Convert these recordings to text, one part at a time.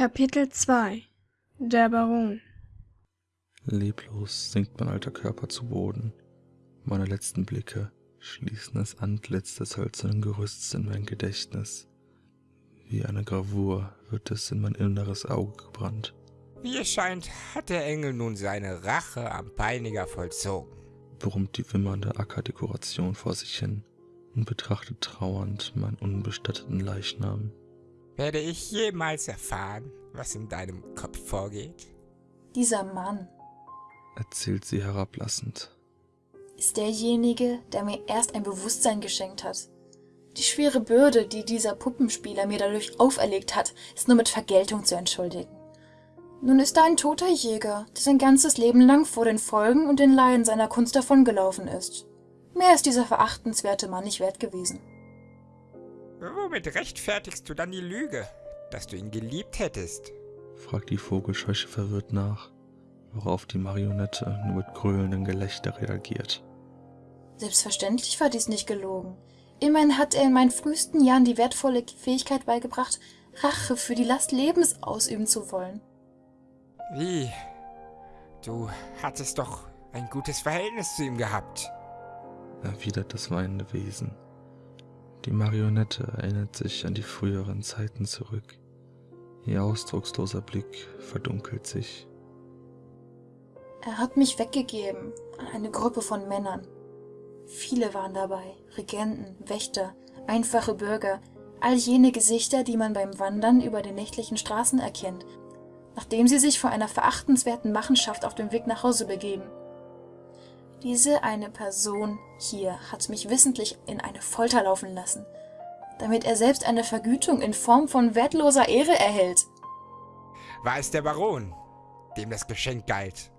Kapitel 2 Der Baron Leblos sinkt mein alter Körper zu Boden. Meine letzten Blicke schließen das Antlitz des hölzernen Gerüsts in mein Gedächtnis. Wie eine Gravur wird es in mein inneres Auge gebrannt. Wie es scheint, hat der Engel nun seine Rache am Peiniger vollzogen. Brummt die wimmernde Ackerdekoration vor sich hin und betrachtet trauernd meinen unbestatteten Leichnam. Werde ich jemals erfahren, was in deinem Kopf vorgeht? Dieser Mann erzählt sie herablassend. ist derjenige, der mir erst ein Bewusstsein geschenkt hat. Die schwere Bürde, die dieser Puppenspieler mir dadurch auferlegt hat, ist nur mit Vergeltung zu entschuldigen. Nun ist er ein toter Jäger, der sein ganzes Leben lang vor den Folgen und den Leiden seiner Kunst davongelaufen ist. Mehr ist dieser verachtenswerte Mann nicht wert gewesen. Womit rechtfertigst du dann die Lüge, dass du ihn geliebt hättest? fragt die Vogelscheuche verwirrt nach, worauf die Marionette nur mit gröhlendem Gelächter reagiert. Selbstverständlich war dies nicht gelogen. Immerhin hat er in meinen frühesten Jahren die wertvolle Fähigkeit beigebracht, Rache für die Last Lebens ausüben zu wollen. Wie? Du hattest doch ein gutes Verhältnis zu ihm gehabt. erwidert das weinende Wesen. Die Marionette erinnert sich an die früheren Zeiten zurück. Ihr ausdrucksloser Blick verdunkelt sich. Er hat mich weggegeben an eine Gruppe von Männern. Viele waren dabei, Regenten, Wächter, einfache Bürger, all jene Gesichter, die man beim Wandern über den nächtlichen Straßen erkennt, nachdem sie sich vor einer verachtenswerten Machenschaft auf dem Weg nach Hause begeben. Diese eine Person hier hat mich wissentlich in eine Folter laufen lassen, damit er selbst eine Vergütung in Form von wertloser Ehre erhält. War es der Baron, dem das Geschenk galt?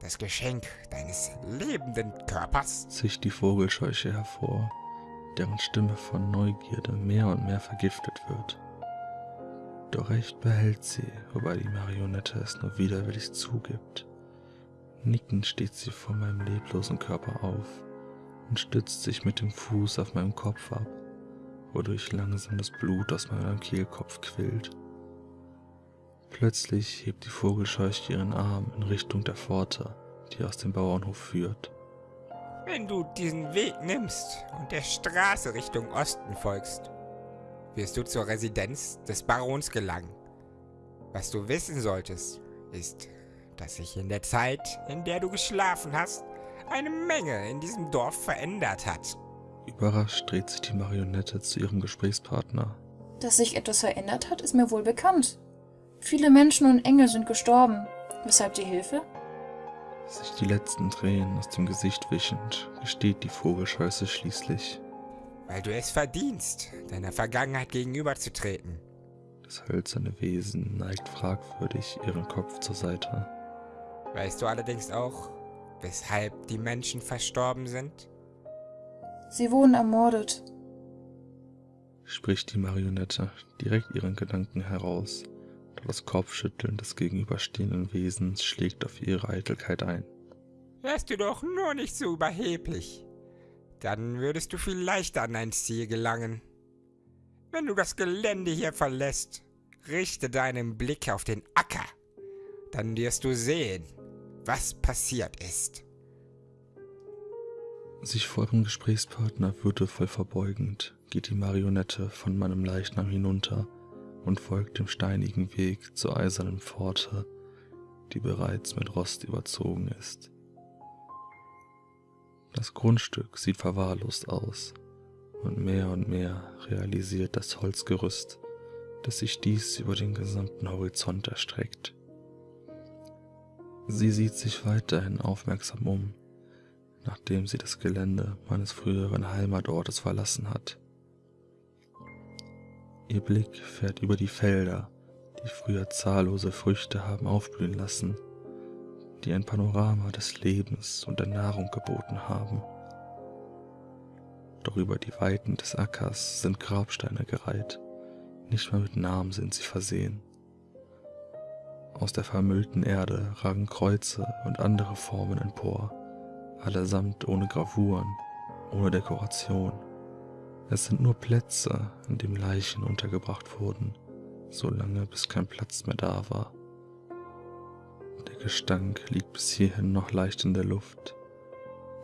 Das Geschenk deines lebenden Körpers? zischt die Vogelscheuche hervor, deren Stimme von Neugierde mehr und mehr vergiftet wird. Doch recht behält sie, wobei die Marionette es nur widerwillig zugibt. Nickend steht sie vor meinem leblosen Körper auf und stützt sich mit dem Fuß auf meinem Kopf ab, wodurch langsam das Blut aus meinem Kehlkopf quillt. Plötzlich hebt die Vogelscheuche ihren Arm in Richtung der Pforte, die aus dem Bauernhof führt. Wenn du diesen Weg nimmst und der Straße Richtung Osten folgst, wirst du zur Residenz des Barons gelangen. Was du wissen solltest, ist, dass sich in der Zeit, in der du geschlafen hast, eine Menge in diesem Dorf verändert hat. Überrascht dreht sich die Marionette zu ihrem Gesprächspartner. Dass sich etwas verändert hat, ist mir wohl bekannt. Viele Menschen und Engel sind gestorben. Weshalb die Hilfe? Sich die letzten Tränen aus dem Gesicht wischend, gesteht die Vogelscheuße schließlich. Weil du es verdienst, deiner Vergangenheit gegenüberzutreten. Das hölzerne Wesen neigt fragwürdig ihren Kopf zur Seite. Weißt du allerdings auch, weshalb die Menschen verstorben sind? Sie wurden ermordet. Spricht die Marionette direkt ihren Gedanken heraus, doch das Kopfschütteln des gegenüberstehenden Wesens schlägt auf ihre Eitelkeit ein. Wärst du doch nur nicht so überheblich. Dann würdest du viel leichter an dein Ziel gelangen. Wenn du das Gelände hier verlässt, richte deinen Blick auf den Acker. Dann wirst du sehen, was passiert ist. Sich vor ihrem Gesprächspartner würdevoll verbeugend, geht die Marionette von meinem Leichnam hinunter und folgt dem steinigen Weg zur eisernen Pforte, die bereits mit Rost überzogen ist. Das Grundstück sieht verwahrlost aus, und mehr und mehr realisiert das Holzgerüst, dass sich dies über den gesamten Horizont erstreckt. Sie sieht sich weiterhin aufmerksam um, nachdem sie das Gelände meines früheren Heimatortes verlassen hat. Ihr Blick fährt über die Felder, die früher zahllose Früchte haben aufblühen lassen, die ein Panorama des Lebens und der Nahrung geboten haben. Doch über die Weiten des Ackers sind Grabsteine gereiht, nicht mal mit Namen sind sie versehen. Aus der vermüllten Erde ragen Kreuze und andere Formen empor, allesamt ohne Gravuren, ohne Dekoration. Es sind nur Plätze, an denen Leichen untergebracht wurden, so lange bis kein Platz mehr da war. Der Gestank liegt bis hierhin noch leicht in der Luft,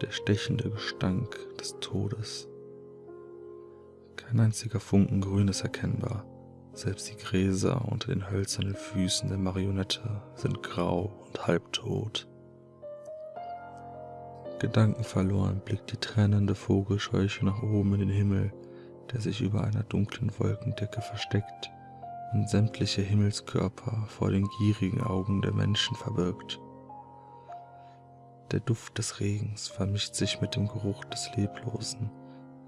der stechende Gestank des Todes. Kein einziger Funken Grün ist erkennbar, selbst die Gräser unter den hölzernen Füßen der Marionette sind grau und halbtot. Gedankenverloren blickt die tränende Vogelscheuche nach oben in den Himmel, der sich über einer dunklen Wolkendecke versteckt und sämtliche Himmelskörper vor den gierigen Augen der Menschen verbirgt. Der Duft des Regens vermischt sich mit dem Geruch des Leblosen.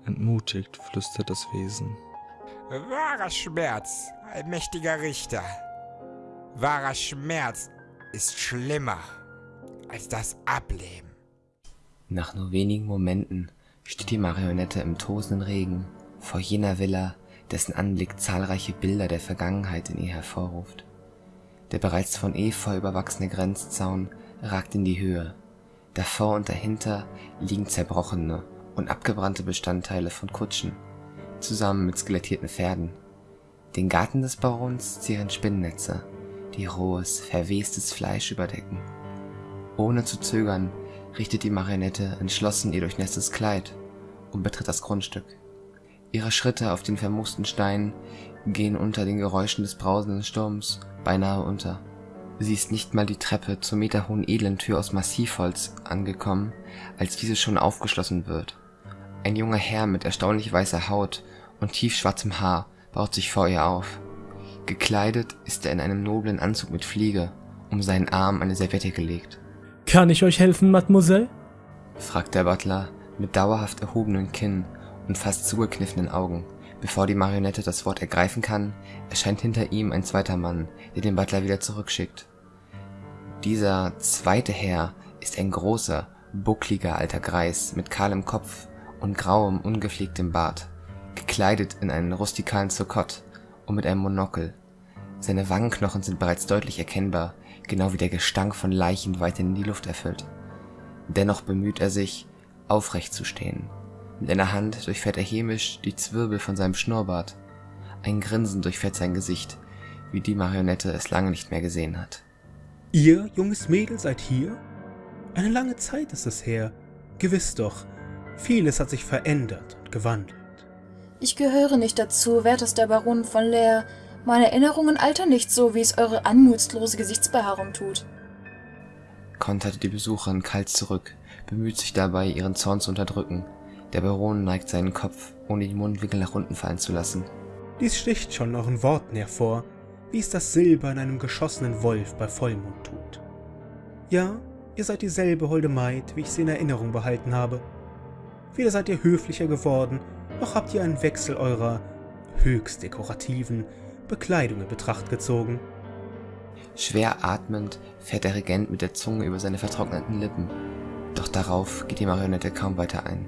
Entmutigt flüstert das Wesen. Wahrer Schmerz, allmächtiger Richter. Wahrer Schmerz ist schlimmer als das Ableben. Nach nur wenigen Momenten steht die Marionette im tosenden Regen vor jener Villa, dessen Anblick zahlreiche Bilder der Vergangenheit in ihr hervorruft. Der bereits von Efeu überwachsene Grenzzaun ragt in die Höhe. Davor und dahinter liegen zerbrochene und abgebrannte Bestandteile von Kutschen, zusammen mit skelettierten Pferden. Den Garten des Barons zieren Spinnennetze, die rohes, verwestes Fleisch überdecken. Ohne zu zögern richtet die Marionette entschlossen ihr durchnässtes Kleid und betritt das Grundstück. Ihre Schritte auf den vermoosten Steinen gehen unter den Geräuschen des brausenden Sturms beinahe unter. Sie ist nicht mal die Treppe zur meterhohen Elendtür aus Massivholz angekommen, als diese schon aufgeschlossen wird. Ein junger Herr mit erstaunlich weißer Haut und tiefschwarzem Haar baut sich vor ihr auf. Gekleidet ist er in einem noblen Anzug mit Fliege, um seinen Arm eine Serviette gelegt. Kann ich euch helfen, Mademoiselle? fragt der Butler mit dauerhaft erhobenen Kinn und fast zugekniffenen Augen. Bevor die Marionette das Wort ergreifen kann, erscheint hinter ihm ein zweiter Mann, der den Butler wieder zurückschickt. Dieser zweite Herr ist ein großer, buckliger alter Greis mit kahlem Kopf und grauem, ungepflegtem Bart, gekleidet in einen rustikalen Sokott und mit einem Monokel. Seine Wangenknochen sind bereits deutlich erkennbar, genau wie der Gestank von Leichen weiterhin die Luft erfüllt. Dennoch bemüht er sich, aufrecht zu stehen mit einer Hand durchfährt er hämisch die Zwirbel von seinem Schnurrbart. Ein Grinsen durchfährt sein Gesicht, wie die Marionette es lange nicht mehr gesehen hat. Ihr, junges Mädel, seid hier? Eine lange Zeit ist es her. Gewiss doch, vieles hat sich verändert und gewandelt. Ich gehöre nicht dazu, wertester Baron von Leer. Meine Erinnerungen altern nicht so, wie es eure anmutslose Gesichtsbehaarung tut. Konterte die Besucherin kalt zurück, bemüht sich dabei, ihren Zorn zu unterdrücken, der Baron neigt seinen Kopf, ohne die Mundwinkel nach unten fallen zu lassen. Dies sticht schon euren Worten hervor, wie es das Silber in einem geschossenen Wolf bei Vollmond tut. Ja, ihr seid dieselbe holde Maid, wie ich sie in Erinnerung behalten habe. Weder seid ihr höflicher geworden, noch habt ihr einen Wechsel eurer höchst dekorativen Bekleidung in Betracht gezogen. Schwer atmend fährt der Regent mit der Zunge über seine vertrockneten Lippen, doch darauf geht die Marionette kaum weiter ein.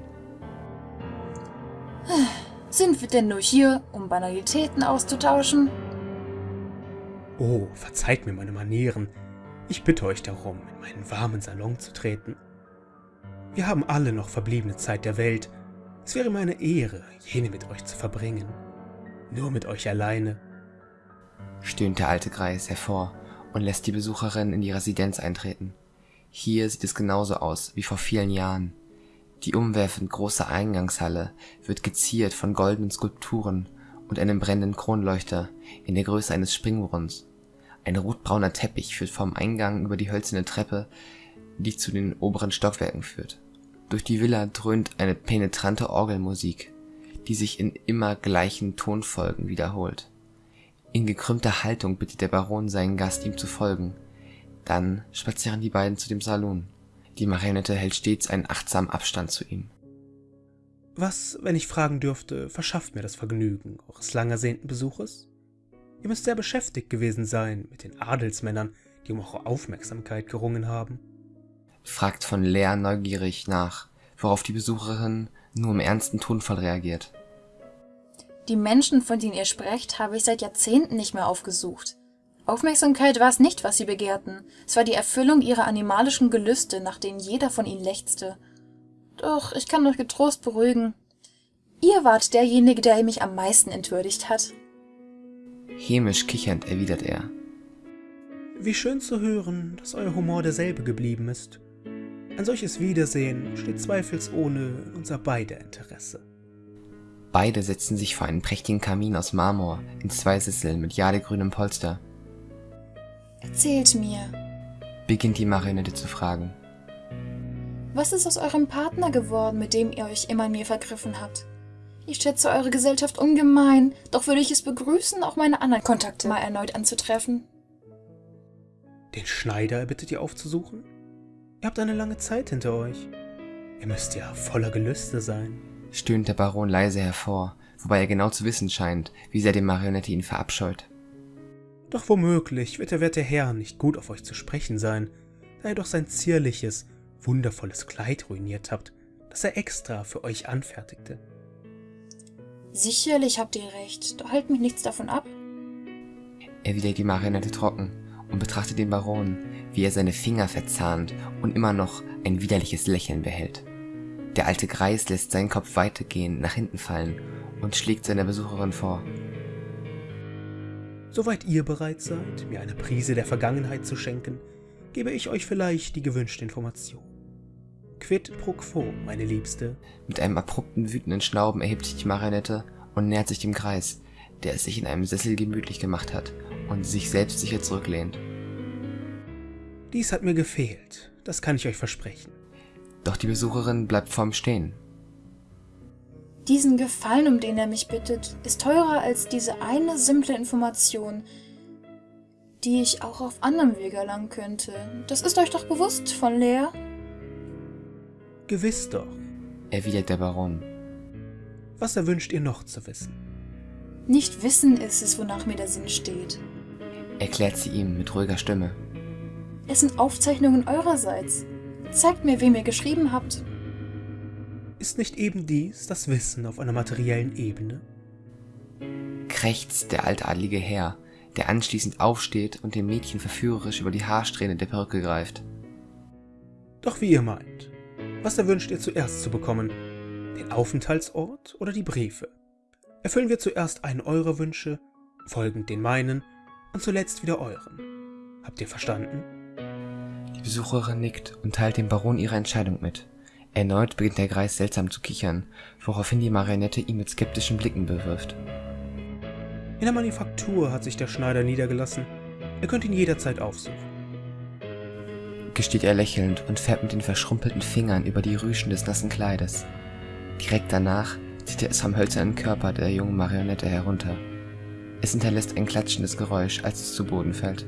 Sind wir denn nur hier, um Banalitäten auszutauschen? Oh, verzeiht mir meine Manieren. Ich bitte euch darum, in meinen warmen Salon zu treten. Wir haben alle noch verbliebene Zeit der Welt. Es wäre mir eine Ehre, jene mit euch zu verbringen. Nur mit euch alleine. Stöhnt der alte Greis hervor und lässt die Besucherin in die Residenz eintreten. Hier sieht es genauso aus wie vor vielen Jahren. Die umwerfend große Eingangshalle wird geziert von goldenen Skulpturen und einem brennenden Kronleuchter in der Größe eines Springbrunnens. Ein rotbrauner Teppich führt vom Eingang über die hölzerne Treppe, die zu den oberen Stockwerken führt. Durch die Villa dröhnt eine penetrante Orgelmusik, die sich in immer gleichen Tonfolgen wiederholt. In gekrümmter Haltung bittet der Baron seinen Gast, ihm zu folgen. Dann spazieren die beiden zu dem Salon. Die Marionette hält stets einen achtsamen Abstand zu ihm. Was, wenn ich fragen dürfte, verschafft mir das Vergnügen eures lang ersehnten Besuches? Ihr müsst sehr beschäftigt gewesen sein mit den Adelsmännern, die um eure Aufmerksamkeit gerungen haben. Fragt von Lea neugierig nach, worauf die Besucherin nur im ernsten Tonfall reagiert. Die Menschen, von denen ihr sprecht, habe ich seit Jahrzehnten nicht mehr aufgesucht. Aufmerksamkeit war es nicht, was sie begehrten. Es war die Erfüllung ihrer animalischen Gelüste, nach denen jeder von ihnen lechzte. Doch ich kann euch getrost beruhigen. Ihr wart derjenige, der mich am meisten entwürdigt hat. Hämisch kichernd erwidert er. Wie schön zu hören, dass euer Humor derselbe geblieben ist. Ein solches Wiedersehen steht zweifelsohne in unser beider Interesse. Beide setzen sich vor einen prächtigen Kamin aus Marmor in zwei Sesseln mit jadegrünem Polster. Erzählt mir, Beginnt die Marionette zu fragen. was ist aus eurem Partner geworden, mit dem ihr euch immer an mir vergriffen habt? Ich schätze eure Gesellschaft ungemein, doch würde ich es begrüßen, auch meine anderen Kontakte mal erneut anzutreffen. Den Schneider erbittet ihr aufzusuchen? Ihr habt eine lange Zeit hinter euch. Ihr müsst ja voller Gelüste sein. Stöhnt der Baron leise hervor, wobei er genau zu wissen scheint, wie sehr die Marionette ihn verabscheut. Doch womöglich wird der werte Herr nicht gut auf euch zu sprechen sein, da ihr doch sein zierliches, wundervolles Kleid ruiniert habt, das er extra für euch anfertigte. Sicherlich habt ihr recht, doch hält mich nichts davon ab. Erwidert die Marionette trocken und betrachtet den Baron, wie er seine Finger verzahnt und immer noch ein widerliches Lächeln behält. Der alte Greis lässt seinen Kopf weitergehend nach hinten fallen und schlägt seiner Besucherin vor. Soweit ihr bereit seid, mir eine Prise der Vergangenheit zu schenken, gebe ich euch vielleicht die gewünschte Information. Quid pro quo, meine Liebste. Mit einem abrupten, wütenden Schnauben erhebt sich die Marionette und nähert sich dem Greis, der es sich in einem Sessel gemütlich gemacht hat und sich selbstsicher zurücklehnt. Dies hat mir gefehlt, das kann ich euch versprechen. Doch die Besucherin bleibt vorm Stehen. Diesen Gefallen, um den er mich bittet, ist teurer als diese eine simple Information, die ich auch auf anderem Wege erlangen könnte. Das ist euch doch bewusst von Lea? Gewiss doch. Erwidert der Baron. Was erwünscht ihr noch zu wissen? Nicht wissen ist es, wonach mir der Sinn steht. Erklärt sie ihm mit ruhiger Stimme. Es sind Aufzeichnungen eurerseits. Zeigt mir, wem ihr geschrieben habt. Ist nicht eben dies das Wissen auf einer materiellen Ebene? Krächzt der altadlige Herr, der anschließend aufsteht und dem Mädchen verführerisch über die Haarsträhne der Perücke greift. Doch wie ihr meint. Was erwünscht ihr zuerst zu bekommen? Den Aufenthaltsort oder die Briefe? Erfüllen wir zuerst einen eurer Wünsche, folgend den meinen und zuletzt wieder euren. Habt ihr verstanden? Die Besucherin nickt und teilt dem Baron ihre Entscheidung mit. Erneut beginnt der Greis seltsam zu kichern, woraufhin die Marionette ihn mit skeptischen Blicken bewirft. In der Manufaktur hat sich der Schneider niedergelassen. Ihr könnt ihn jederzeit aufsuchen. Gesteht er lächelnd und fährt mit den verschrumpelten Fingern über die Rüschen des nassen Kleides. Direkt danach zieht er es vom hölzernen Körper der jungen Marionette herunter. Es hinterlässt ein klatschendes Geräusch, als es zu Boden fällt.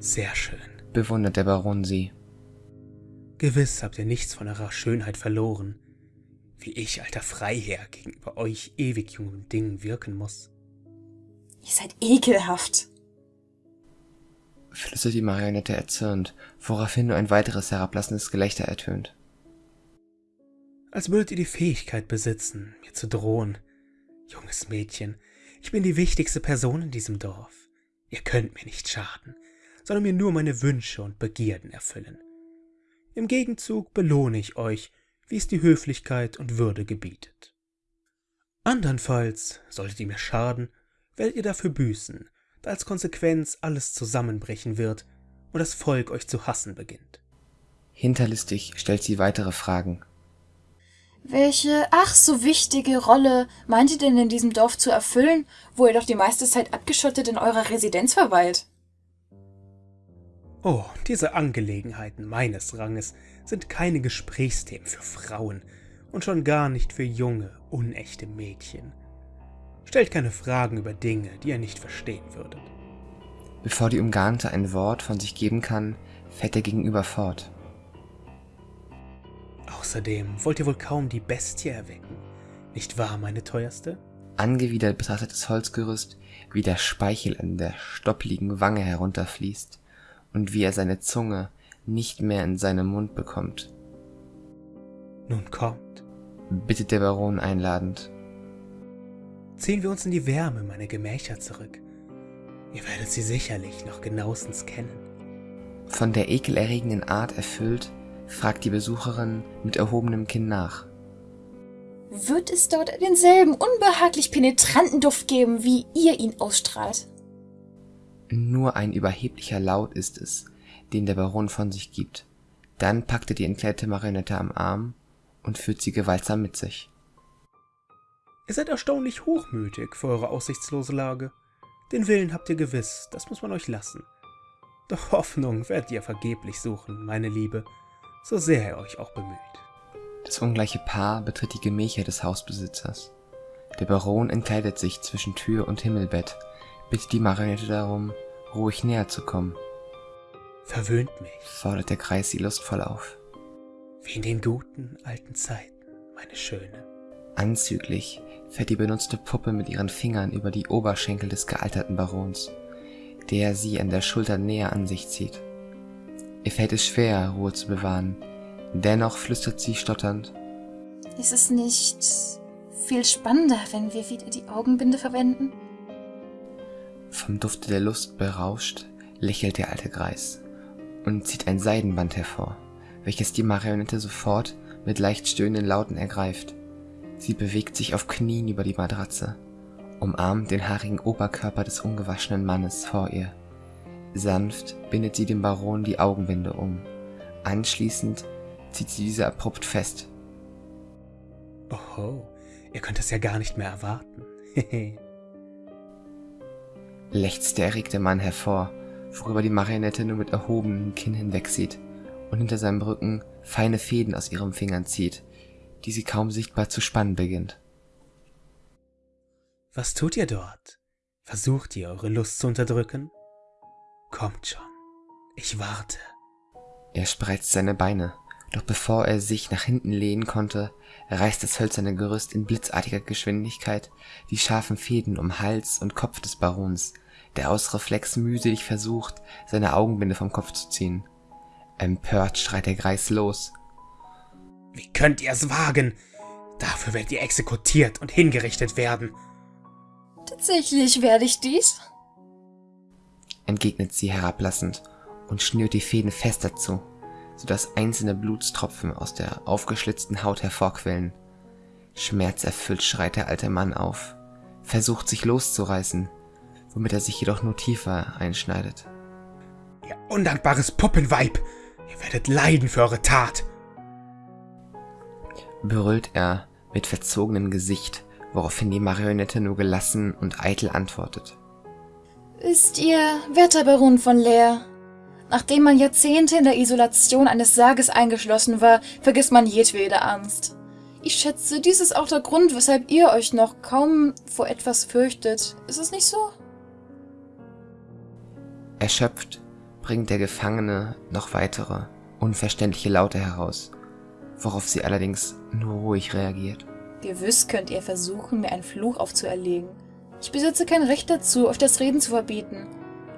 Sehr schön. Bewundert der Baron sie. Gewiss habt ihr nichts von eurer Schönheit verloren, wie ich, alter Freiherr, gegenüber euch ewig jungen Dingen wirken muss. Ihr seid ekelhaft. Flüstert die Marionette erzürnt, woraufhin nur ein weiteres herablassendes Gelächter ertönt. Als würdet ihr die Fähigkeit besitzen, mir zu drohen. Junges Mädchen, ich bin die wichtigste Person in diesem Dorf. Ihr könnt mir nicht schaden, sondern mir nur meine Wünsche und Begierden erfüllen. Im Gegenzug belohne ich euch, wie es die Höflichkeit und Würde gebietet. Andernfalls, solltet ihr mir schaden, werdet ihr dafür büßen, da als Konsequenz alles zusammenbrechen wird und das Volk euch zu hassen beginnt. Hinterlistig stellt sie weitere Fragen. Welche, ach so wichtige Rolle meint ihr denn in diesem Dorf zu erfüllen, wo ihr doch die meiste Zeit abgeschottet in eurer Residenz verweilt? Oh, diese Angelegenheiten meines Ranges sind keine Gesprächsthemen für Frauen und schon gar nicht für junge, unechte Mädchen. Stellt keine Fragen über Dinge, die ihr nicht verstehen würdet. Bevor die Umgarnte ein Wort von sich geben kann, fährt der Gegenüber fort. Außerdem wollt ihr wohl kaum die Bestie erwecken, nicht wahr, meine teuerste? Angewidert betrachtet das Holzgerüst, wie der Speichel an der stoppligen Wange herunterfließt und wie er seine Zunge nicht mehr in seinen Mund bekommt, Nun kommt, bittet der Baron einladend. ziehen wir uns in die Wärme meiner Gemächer zurück. Ihr werdet sie sicherlich noch genauestens kennen. Von der ekelerregenden Art erfüllt, fragt die Besucherin mit erhobenem Kinn nach. wird es dort denselben unbehaglich penetranten Duft geben, wie ihr ihn ausstrahlt. Nur ein überheblicher Laut ist es, den der Baron von sich gibt. Dann packt er die entkleidete Marionette am Arm und führt sie gewaltsam mit sich. Ihr seid erstaunlich hochmütig für eure aussichtslose Lage. Den Willen habt ihr gewiss, das muss man euch lassen. Doch Hoffnung werdet ihr vergeblich suchen, meine Liebe, so sehr er euch auch bemüht. Das ungleiche Paar betritt die Gemächer des Hausbesitzers. Der Baron entkleidet sich zwischen Tür und Himmelbett, bittet die Marionette darum, ruhig näher zu kommen, Verwöhnt mich, fordert der Kreis sie lustvoll auf. wie in den guten alten Zeiten, meine Schöne. Anzüglich fährt die benutzte Puppe mit ihren Fingern über die Oberschenkel des gealterten Barons, der sie an der Schulter näher an sich zieht. Ihr fällt es schwer, Ruhe zu bewahren, dennoch flüstert sie stotternd, Ist es nicht viel spannender, wenn wir wieder die Augenbinde verwenden? Vom Dufte der Lust berauscht, lächelt der alte Greis und zieht ein Seidenband hervor, welches die Marionette sofort mit leicht stöhnenden Lauten ergreift. Sie bewegt sich auf Knien über die Matratze, umarmt den haarigen Oberkörper des ungewaschenen Mannes vor ihr. Sanft bindet sie dem Baron die Augenbinde um. Anschließend zieht sie diese abrupt fest. Oho, ihr könnt es ja gar nicht mehr erwarten. Lechzt der erregte Mann hervor, worüber die Marionette nur mit erhobenem Kinn hinwegsieht und hinter seinem Rücken feine Fäden aus ihren Fingern zieht, die sie kaum sichtbar zu spannen beginnt. Was tut ihr dort? Versucht ihr, eure Lust zu unterdrücken? Kommt schon, ich warte. Er spreizt seine Beine, doch bevor er sich nach hinten lehnen konnte, reißt das hölzerne Gerüst in blitzartiger Geschwindigkeit die scharfen Fäden um Hals und Kopf des Barons, der aus Reflex mühselig versucht, seine Augenbinde vom Kopf zu ziehen. Empört schreit der Greis los. Wie könnt ihr es wagen? Dafür werdet ihr exekutiert und hingerichtet werden. Tatsächlich werde ich dies. entgegnet sie herablassend und schnürt die Fäden fester zu, sodass einzelne Blutstropfen aus der aufgeschlitzten Haut hervorquellen. Schmerzerfüllt schreit der alte Mann auf, versucht sich loszureißen, womit er sich jedoch nur tiefer einschneidet. Ihr undankbares Puppenweib! Ihr werdet leiden für eure Tat! Brüllt er mit verzogenem Gesicht, woraufhin die Marionette nur gelassen und eitel antwortet. Ist ihr werter Baron von Leer? Nachdem man Jahrzehnte in der Isolation eines Sarges eingeschlossen war, vergisst man jedwede Angst. Ich schätze, dies ist auch der Grund, weshalb ihr euch noch kaum vor etwas fürchtet. Ist es nicht so? Erschöpft bringt der Gefangene noch weitere, unverständliche Laute heraus, worauf sie allerdings nur ruhig reagiert. Gewiss könnt ihr versuchen, mir einen Fluch aufzuerlegen. Ich besitze kein Recht dazu, euch das Reden zu verbieten.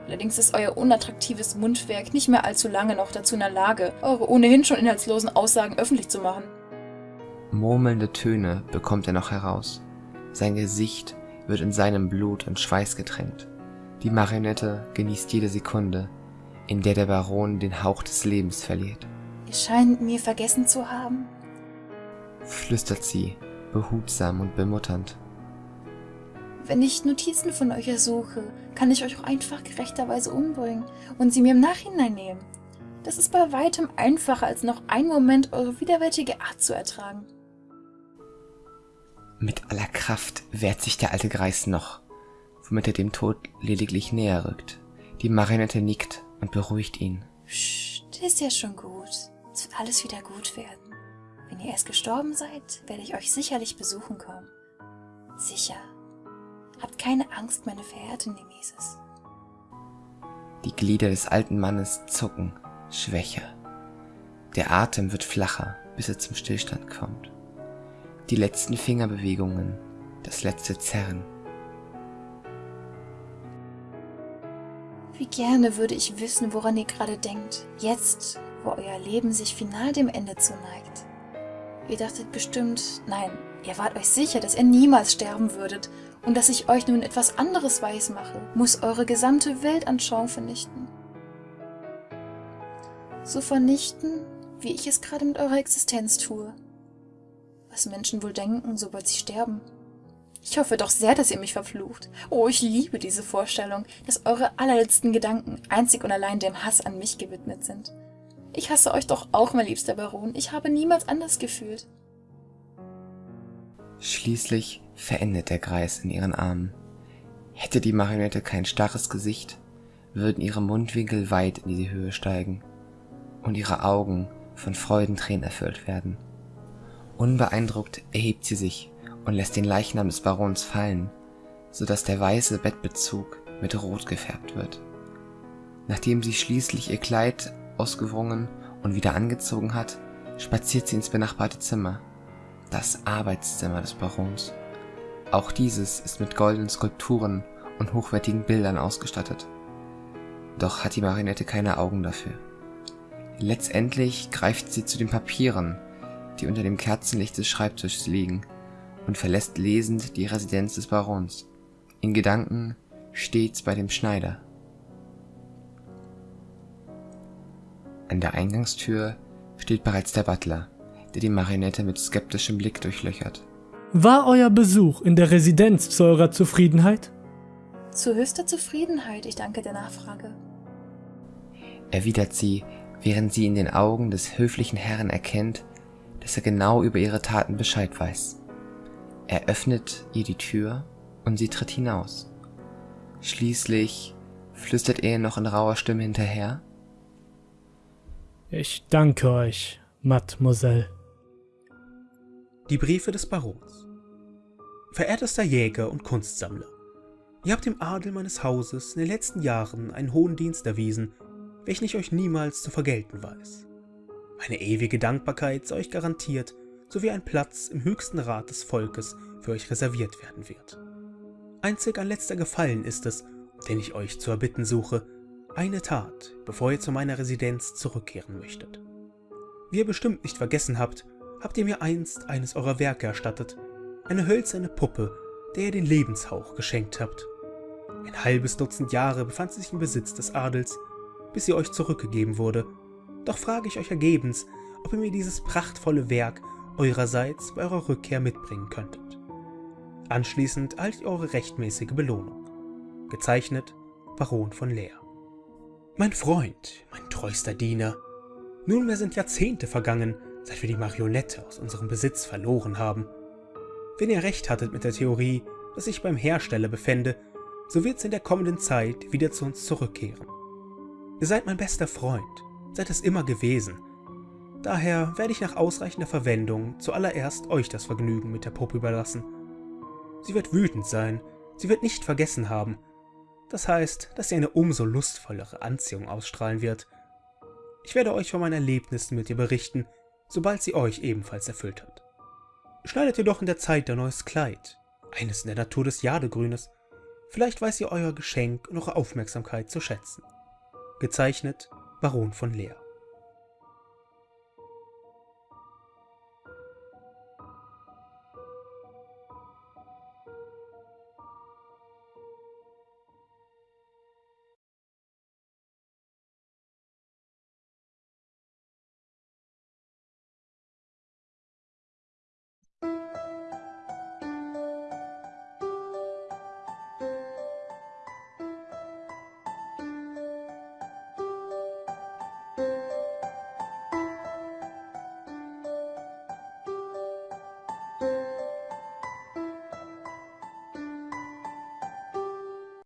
Allerdings ist euer unattraktives Mundwerk nicht mehr allzu lange noch dazu in der Lage, eure ohnehin schon inhaltslosen Aussagen öffentlich zu machen. Murmelnde Töne bekommt er noch heraus. Sein Gesicht wird in seinem Blut und Schweiß getränkt. Die Marionette genießt jede Sekunde, in der der Baron den Hauch des Lebens verliert. Ihr scheint mir vergessen zu haben. Flüstert sie, behutsam und bemutternd. Wenn ich Notizen von euch ersuche, kann ich euch auch einfach gerechterweise umbringen und sie mir im Nachhinein nehmen. Das ist bei weitem einfacher, als noch einen Moment eure widerwärtige Art zu ertragen. Mit aller Kraft wehrt sich der alte Greis noch, womit er dem Tod lediglich näher rückt. Die Marionette nickt und beruhigt ihn. Psst, ist ja schon gut. Es wird alles wieder gut werden. Wenn ihr erst gestorben seid, werde ich euch sicherlich besuchen kommen. Sicher. Habt keine Angst, meine verehrte Nemesis. Die Glieder des alten Mannes zucken, schwächer. Der Atem wird flacher, bis er zum Stillstand kommt. Die letzten Fingerbewegungen, das letzte Zerren. Wie gerne würde ich wissen, woran ihr gerade denkt. Jetzt, wo euer Leben sich final dem Ende zuneigt. Ihr dachtet bestimmt, nein, ihr wart euch sicher, dass ihr niemals sterben würdet und dass ich euch nun etwas anderes weismache, muss eure gesamte Weltanschauung vernichten. So vernichten, wie ich es gerade mit eurer Existenz tue. was Menschen wohl denken, sobald sie sterben. Ich hoffe doch sehr, dass ihr mich verflucht. Oh, ich liebe diese Vorstellung, dass eure allerletzten Gedanken einzig und allein dem Hass an mich gewidmet sind. Ich hasse euch doch auch, mein liebster Baron. Ich habe niemals anders gefühlt. Schließlich verendet der Greis in ihren Armen. Hätte die Marionette kein starres Gesicht, würden ihre Mundwinkel weit in die Höhe steigen und ihre Augen von Freudentränen erfüllt werden. Unbeeindruckt erhebt sie sich und lässt den Leichnam des Barons fallen, so dass der weiße Bettbezug mit Rot gefärbt wird. Nachdem sie schließlich ihr Kleid ausgewrungen und wieder angezogen hat, spaziert sie ins benachbarte Zimmer, das Arbeitszimmer des Barons. Auch dieses ist mit goldenen Skulpturen und hochwertigen Bildern ausgestattet. Doch hat die Marionette keine Augen dafür. Letztendlich greift sie zu den Papieren, die unter dem Kerzenlicht des Schreibtischs liegen, und verlässt lesend die Residenz des Barons, in Gedanken stets bei dem Schneider. An der Eingangstür steht bereits der Butler, der die Marionette mit skeptischem Blick durchlöchert. War euer Besuch in der Residenz zu eurer Zufriedenheit? Zu höchster Zufriedenheit, ich danke der Nachfrage. Erwidert sie, während sie in den Augen des höflichen Herrn erkennt, dass er genau über ihre Taten Bescheid weiß. Er öffnet ihr die Tür und sie tritt hinaus. Schließlich flüstert er noch in rauer Stimme hinterher. Ich danke euch, Mademoiselle. Die Briefe des Barons. Verehrtester Jäger und Kunstsammler, ihr habt dem Adel meines Hauses in den letzten Jahren einen hohen Dienst erwiesen, welchen ich euch niemals zu vergelten weiß. Meine ewige Dankbarkeit sei euch garantiert, sowie ein Platz im höchsten Rat des Volkes für euch reserviert werden wird. Einzig ein letzter Gefallen ist es, den ich euch zu erbitten suche, eine Tat, bevor ihr zu meiner Residenz zurückkehren möchtet. Wie ihr bestimmt nicht vergessen habt, habt ihr mir einst eines eurer Werke erstattet, eine hölzerne Puppe, der ihr den Lebenshauch geschenkt habt. Ein halbes Dutzend Jahre befand sie sich im Besitz des Adels, bis sie euch zurückgegeben wurde. Doch frage ich euch ergebens, ob ihr mir dieses prachtvolle Werk eurerseits bei eurer Rückkehr mitbringen könntet. Anschließend erhaltet eure rechtmäßige Belohnung. Gezeichnet Baron von Leer. Mein Freund, mein treuster Diener, nunmehr sind Jahrzehnte vergangen, seit wir die Marionette aus unserem Besitz verloren haben. Wenn ihr recht hattet mit der Theorie, dass ich beim Hersteller befände, so wird es in der kommenden Zeit wieder zu uns zurückkehren. Ihr seid mein bester Freund, seid es immer gewesen. Daher werde ich nach ausreichender Verwendung zuallererst euch das Vergnügen mit der Puppe überlassen. Sie wird wütend sein, sie wird nicht vergessen haben. Das heißt, dass sie eine umso lustvollere Anziehung ausstrahlen wird. Ich werde euch von meinen Erlebnissen mit ihr berichten, sobald sie euch ebenfalls erfüllt hat. Schneidet ihr doch in der Zeit ein neues Kleid, eines in der Natur des Jadegrünes. Vielleicht weiß ihr euer Geschenk und eure Aufmerksamkeit zu schätzen. Gezeichnet Baron von Leer.